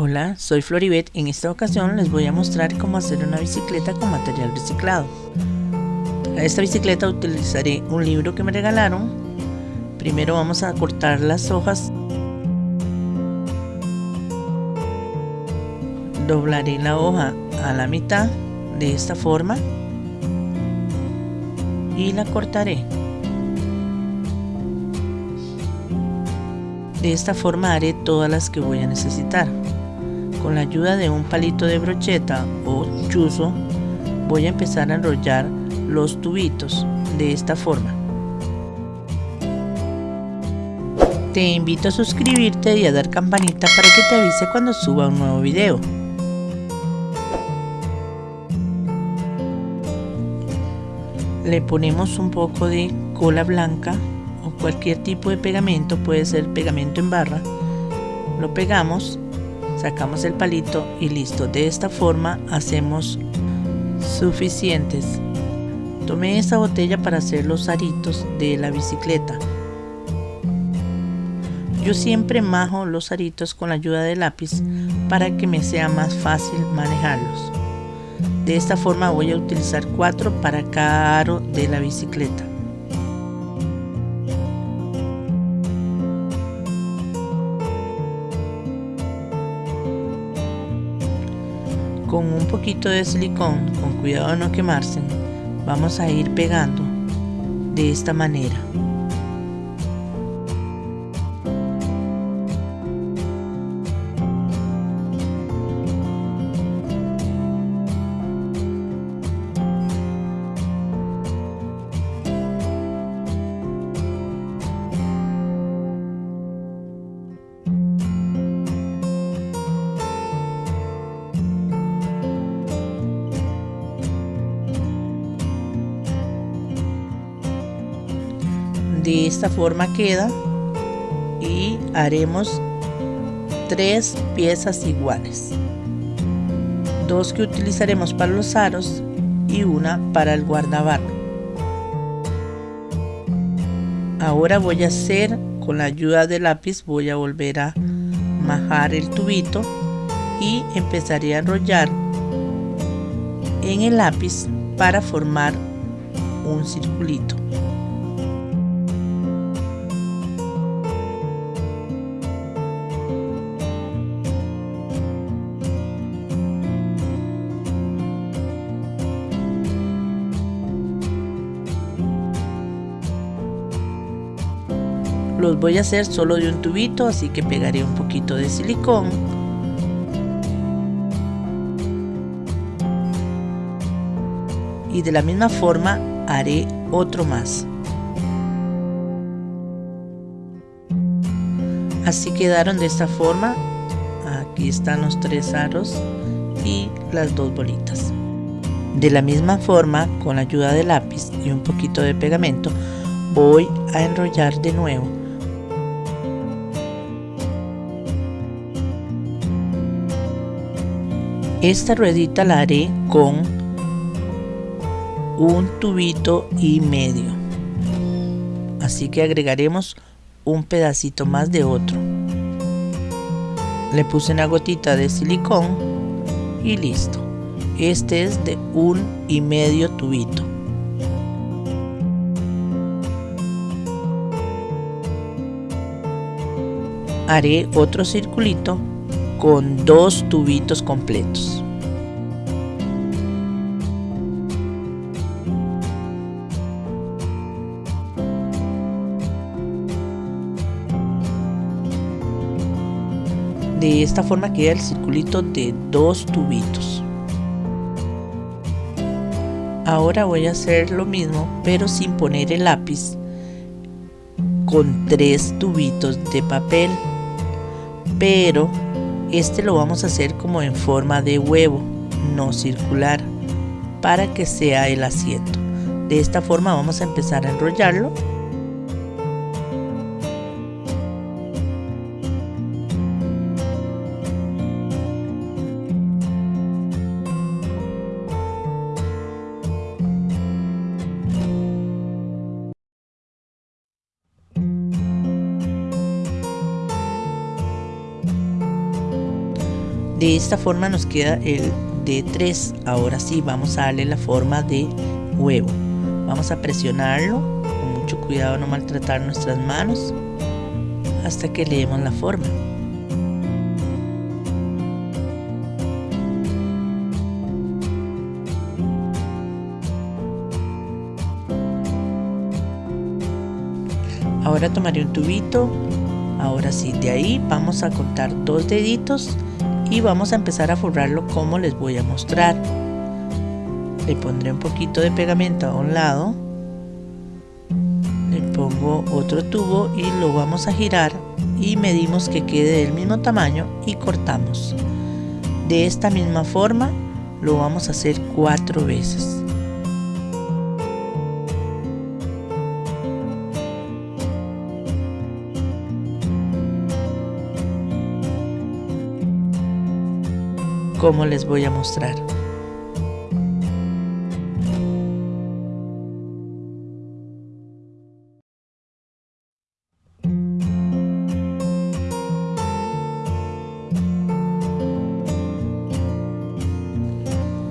Hola, soy Floribet. En esta ocasión les voy a mostrar cómo hacer una bicicleta con material reciclado. Para esta bicicleta utilizaré un libro que me regalaron. Primero vamos a cortar las hojas. Doblaré la hoja a la mitad de esta forma y la cortaré. De esta forma haré todas las que voy a necesitar. Con la ayuda de un palito de brocheta o chuzo voy a empezar a enrollar los tubitos de esta forma. Te invito a suscribirte y a dar campanita para que te avise cuando suba un nuevo video. Le ponemos un poco de cola blanca o cualquier tipo de pegamento, puede ser pegamento en barra. Lo pegamos sacamos el palito y listo. De esta forma hacemos suficientes. Tomé esta botella para hacer los aritos de la bicicleta. Yo siempre majo los aritos con la ayuda de lápiz para que me sea más fácil manejarlos. De esta forma voy a utilizar cuatro para cada aro de la bicicleta con un poquito de silicón, con cuidado de no quemarse, vamos a ir pegando de esta manera. De esta forma queda y haremos tres piezas iguales. Dos que utilizaremos para los aros y una para el guardabarro. Ahora voy a hacer con la ayuda del lápiz voy a volver a majar el tubito y empezaré a enrollar en el lápiz para formar un circulito los voy a hacer solo de un tubito así que pegaré un poquito de silicón. Y de la misma forma haré otro más. Así quedaron de esta forma. Aquí están los tres aros y las dos bolitas. De la misma forma con la ayuda de lápiz y un poquito de pegamento voy a enrollar de nuevo Esta ruedita la haré con un tubito y medio. Así que agregaremos un pedacito más de otro. Le puse una gotita de silicón y listo. Este es de un y medio tubito. Haré otro circulito con dos tubitos completos. De esta forma queda el circulito de dos tubitos. Ahora voy a hacer lo mismo pero sin poner el lápiz con tres tubitos de papel pero este lo vamos a hacer como en forma de huevo, no circular, para que sea el asiento. De esta forma vamos a empezar a enrollarlo De esta forma nos queda el de 3. Ahora sí, vamos a darle la forma de huevo. Vamos a presionarlo, con mucho cuidado no maltratar nuestras manos, hasta que le demos la forma. Ahora tomaré un tubito, ahora sí, de ahí vamos a cortar dos deditos y vamos a empezar a forrarlo como les voy a mostrar. Le pondré un poquito de pegamento a un lado, le pongo otro tubo y lo vamos a girar y medimos que quede del mismo tamaño y cortamos. De esta misma forma lo vamos a hacer cuatro veces. Como les voy a mostrar.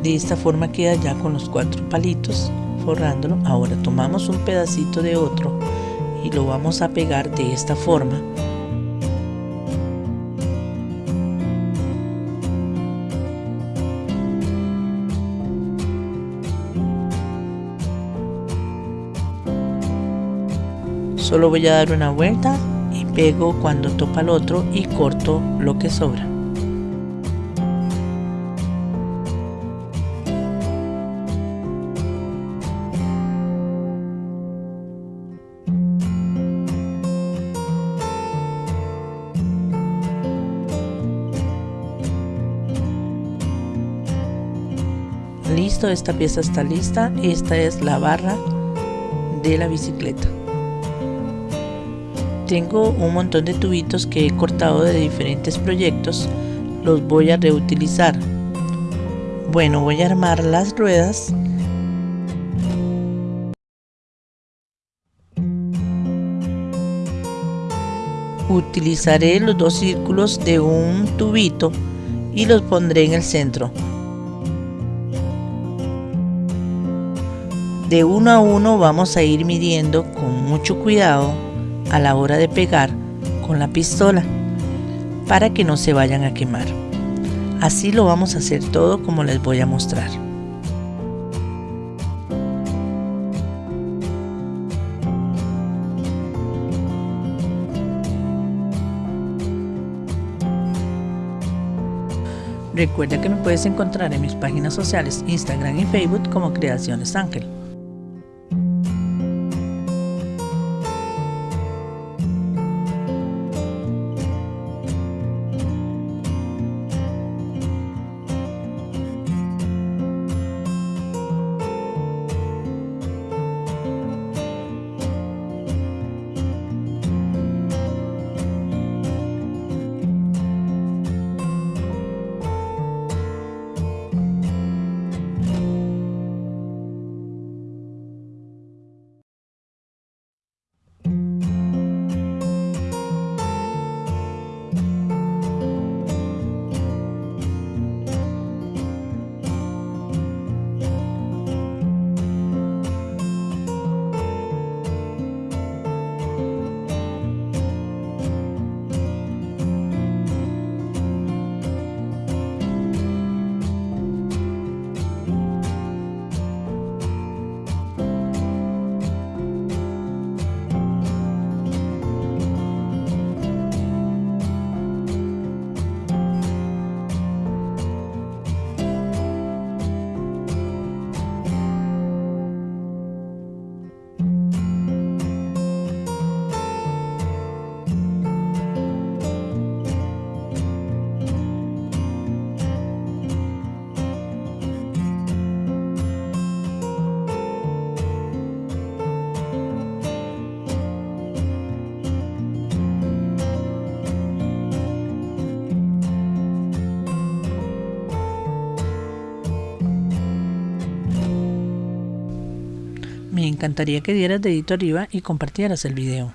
De esta forma queda ya con los cuatro palitos forrándolo. Ahora tomamos un pedacito de otro y lo vamos a pegar de esta forma Solo voy a dar una vuelta y pego cuando topa el otro y corto lo que sobra. Listo, esta pieza está lista. Esta es la barra de la bicicleta. Tengo un montón de tubitos que he cortado de diferentes proyectos, los voy a reutilizar. Bueno, voy a armar las ruedas. Utilizaré los dos círculos de un tubito y los pondré en el centro. De uno a uno vamos a ir midiendo con mucho cuidado a la hora de pegar con la pistola para que no se vayan a quemar. Así lo vamos a hacer todo como les voy a mostrar. Recuerda que me puedes encontrar en mis páginas sociales Instagram y Facebook como Creaciones Ángel. Encantaría que dieras dedito arriba y compartieras el video.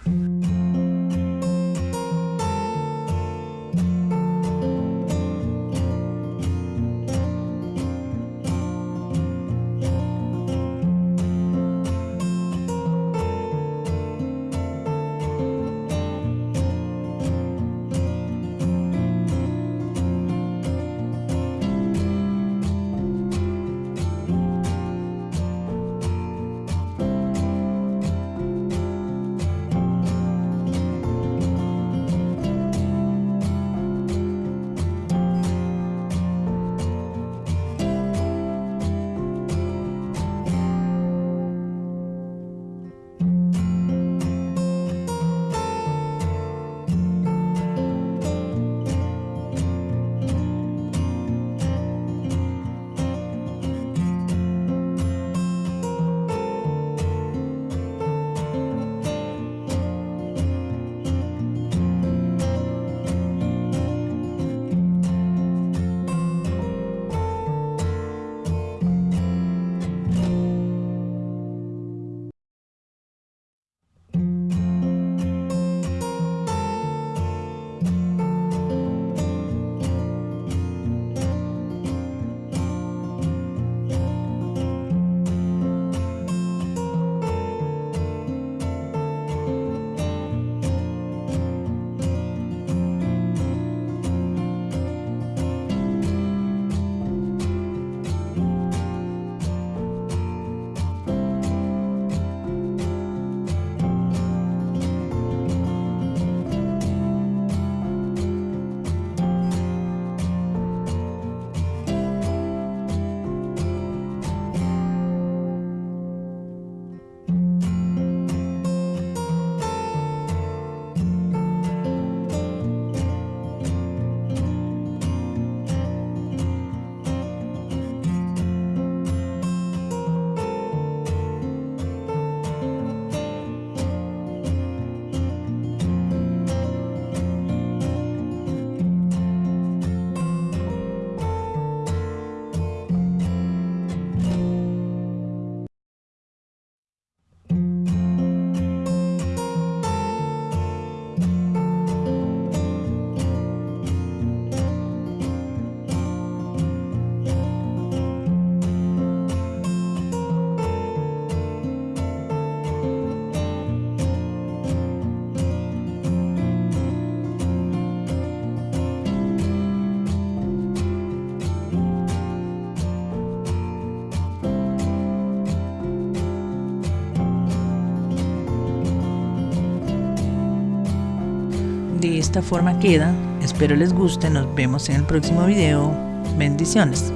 Esta forma queda. Espero les guste. Nos vemos en el próximo video. Bendiciones.